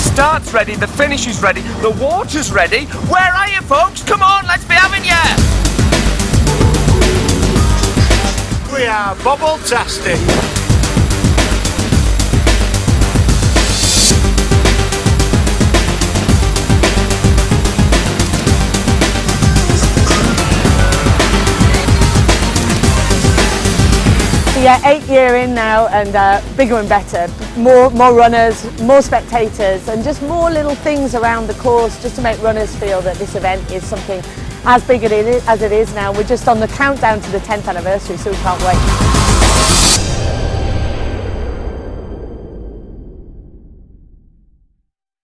start's ready, the finish is ready, the water's ready. Where are you, folks? Come on, let's be having ya! We are bubble-tastic. Yeah, eight year in now and uh, bigger and better. More, more runners, more spectators and just more little things around the course just to make runners feel that this event is something as big as it is now. We're just on the countdown to the 10th anniversary so we can't wait.